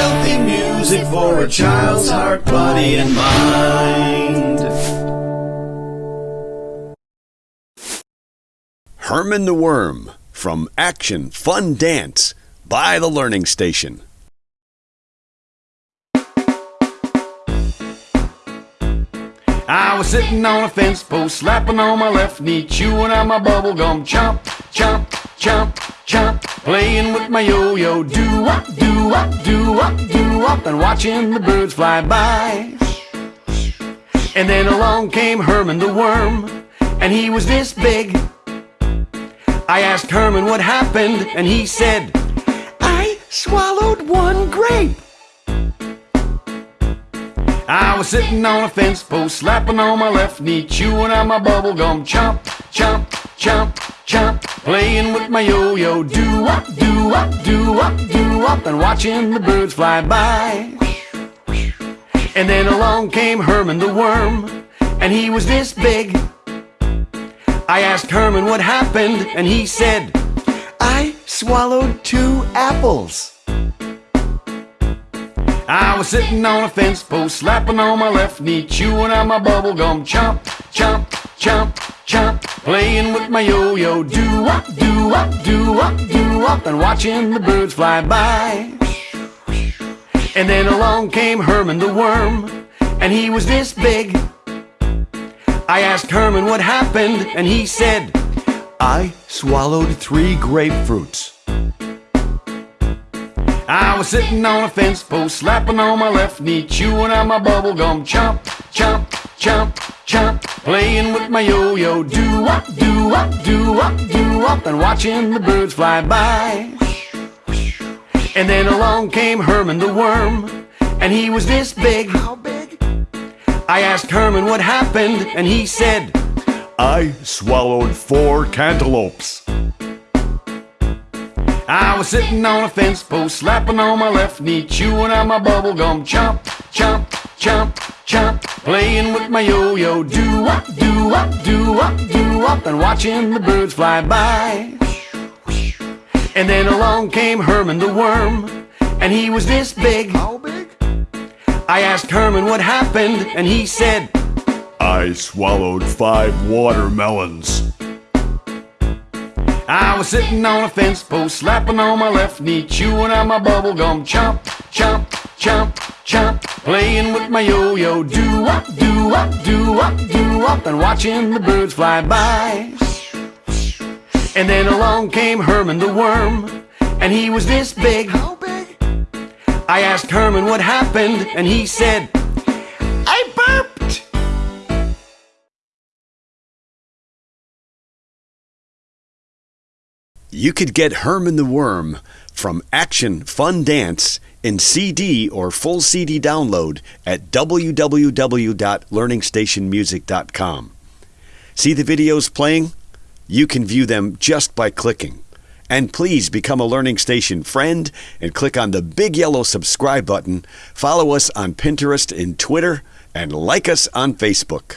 Healthy music for a child's heart, body, and mind. Herman the Worm from Action Fun Dance by the Learning Station. I was sitting on a fence post, slapping on my left knee, chewing on my bubble gum, chomp, chomp, chomp, chomp, playing with my yo-yo, do up, do up, do up, do up, and watching the birds fly by. And then along came Herman the worm, and he was this big. I asked Herman what happened, and he said, I swallowed one grape. I was sitting on a fence post, slapping on my left knee, chewing on my bubble gum, chomp, chomp, chomp, chomp, playing with my yo-yo, do up, do up, do up, do up, and watching the birds fly by. And then along came Herman the worm, and he was this big. I asked Herman what happened, and he said, I swallowed two apples. I was sitting on a fence post, slapping on my left knee, chewing on my bubble gum, chomp, chomp, chomp, playing with my yo-yo, do up, do up, do up, do up, and watching the birds fly by. And then along came Herman the worm, and he was this big. I asked Herman what happened, and he said, I swallowed three grapefruits. I was sitting on a fence post, slapping on my left knee, chewing on my bubble gum, chomp, chomp, chomp, chomp, playing with my yo-yo, do up, do up, do up, do up, and watching the birds fly by. And then along came Herman the worm, and he was this big. How big? I asked Herman what happened, and he said, I swallowed four cantaloupes. I was sitting on a fence post, slapping on my left knee, chewing on my bubble gum, chomp, chomp, chomp, chomp, playing with my yo-yo, do up, do up, do up, do up, and watching the birds fly by. And then along came Herman the worm, and he was this big. How big? I asked Herman what happened, and he said, I swallowed five watermelons. I was sitting on a fence post, slapping on my left knee, chewing on my bubble gum, chomp, chomp, chomp, chomp, playing with my yo-yo, do up, do up, do up, do up, and watching the birds fly by. And then along came Herman the worm, and he was this big. How big? I asked Herman what happened, and he said, You could get Herman the Worm from Action Fun Dance in CD or full CD download at www.learningstationmusic.com. See the videos playing? You can view them just by clicking. And please become a Learning Station friend and click on the big yellow subscribe button. Follow us on Pinterest and Twitter and like us on Facebook.